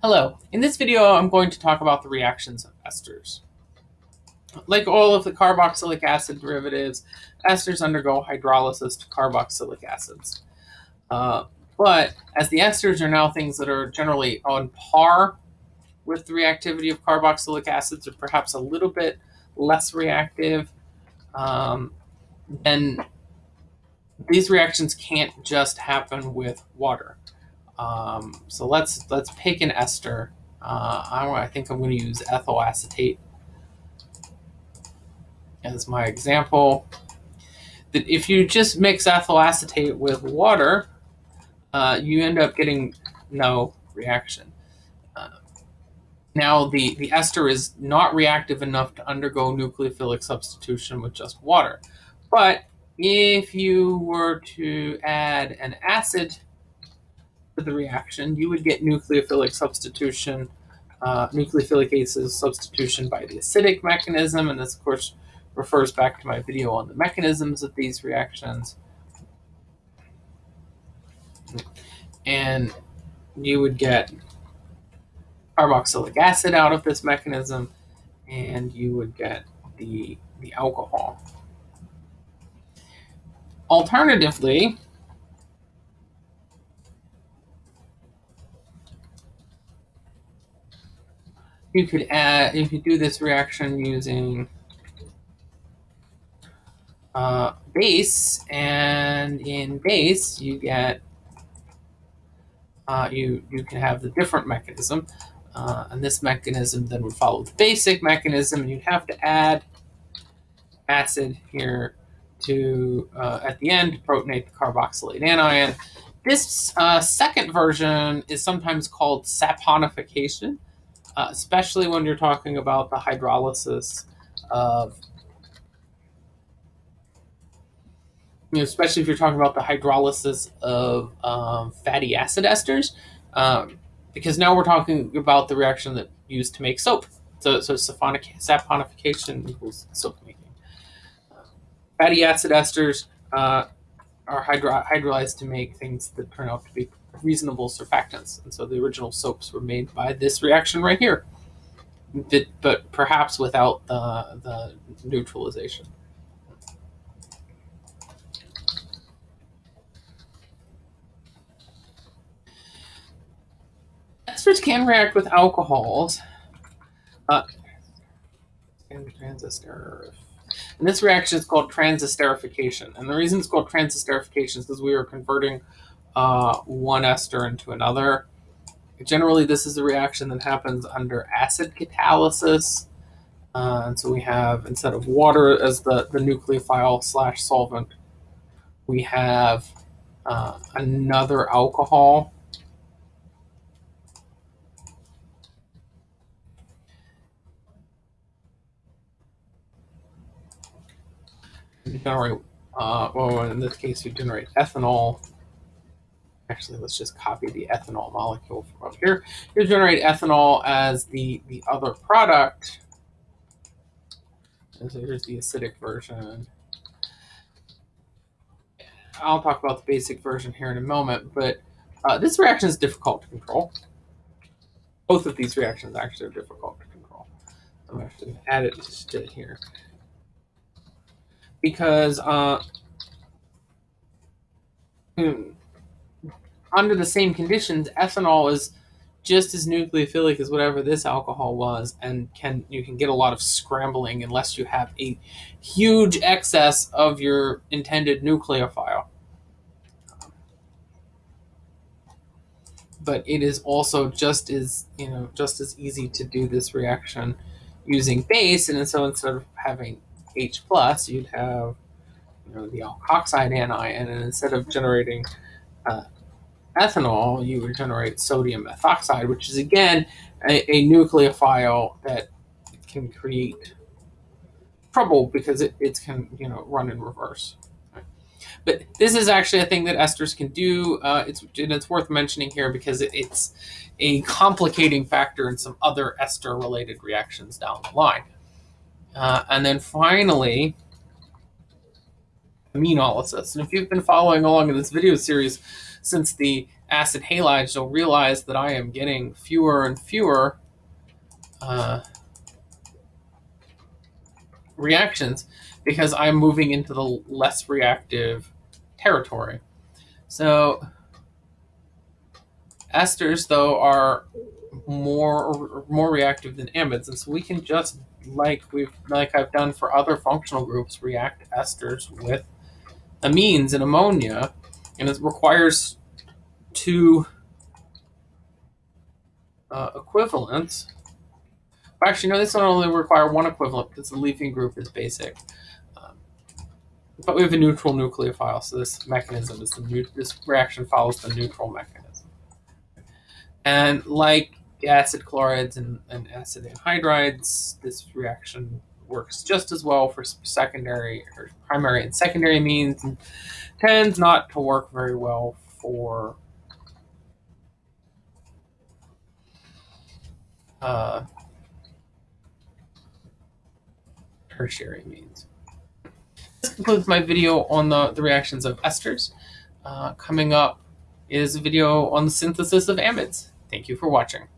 Hello, in this video I'm going to talk about the reactions of esters. Like all of the carboxylic acid derivatives, esters undergo hydrolysis to carboxylic acids. Uh, but as the esters are now things that are generally on par with the reactivity of carboxylic acids, or perhaps a little bit less reactive, um, then these reactions can't just happen with water. Um, so let's let's pick an ester. Uh, I, I think I'm going to use ethyl acetate as my example. That if you just mix ethyl acetate with water, uh, you end up getting no reaction. Uh, now the, the ester is not reactive enough to undergo nucleophilic substitution with just water. But if you were to add an acid the reaction, you would get nucleophilic substitution, uh, nucleophilic acyl substitution by the acidic mechanism. And this, of course, refers back to my video on the mechanisms of these reactions. And you would get carboxylic acid out of this mechanism, and you would get the, the alcohol. Alternatively, you could add, you could do this reaction using uh, base, and in base you get, uh, you, you can have the different mechanism, uh, and this mechanism then would follow the basic mechanism, and you'd have to add acid here to, uh, at the end, protonate the carboxylate anion. This uh, second version is sometimes called saponification uh, especially when you're talking about the hydrolysis of, you know, especially if you're talking about the hydrolysis of um, fatty acid esters, um, because now we're talking about the reaction that used to make soap. So, so saponification equals soap making. Fatty acid esters uh, are hydro hydrolyzed to make things that turn out to be reasonable surfactants. And so the original soaps were made by this reaction right here, but, perhaps without the, the neutralization. Esters can react with alcohols. Uh, transistor. And this reaction is called transesterification. And the reason it's called transesterification is because we are converting uh, one ester into another. Generally, this is a reaction that happens under acid catalysis. Uh, and so we have, instead of water as the, the nucleophile slash solvent, we have uh, another alcohol. generate, uh, well, in this case, you generate ethanol actually, let's just copy the ethanol molecule from up here. You generate ethanol as the, the other product. And so here's the acidic version. I'll talk about the basic version here in a moment, but uh, this reaction is difficult to control. Both of these reactions actually are difficult to control. I'm going to add it to here. Because uh, hmm, under the same conditions, ethanol is just as nucleophilic as whatever this alcohol was, and can you can get a lot of scrambling unless you have a huge excess of your intended nucleophile. But it is also just as you know just as easy to do this reaction using base, and so instead of having H plus, you'd have you know the alkoxide anion, and instead of generating uh, ethanol, you would generate sodium methoxide, which is again a, a nucleophile that can create trouble because it, it can you know run in reverse. But this is actually a thing that esters can do. Uh, it's and it's worth mentioning here because it, it's a complicating factor in some other ester-related reactions down the line. Uh, and then finally, aminolysis. And if you've been following along in this video series, since the acid halides, you'll realize that I am getting fewer and fewer uh, reactions because I'm moving into the less reactive territory. So esters, though, are more more reactive than amides, and so we can just like we've like I've done for other functional groups, react esters with amines and ammonia, and it requires two uh, equivalents. Actually, no, this one only require one equivalent because the leaving group is basic. Um, but we have a neutral nucleophile, so this mechanism is the this reaction follows the neutral mechanism. And like acid chlorides and, and acid anhydrides, this reaction works just as well for secondary or primary and secondary amines and tends not to work very well for uh, tertiary amines. This concludes my video on the, the reactions of esters. Uh, coming up is a video on the synthesis of amides. Thank you for watching.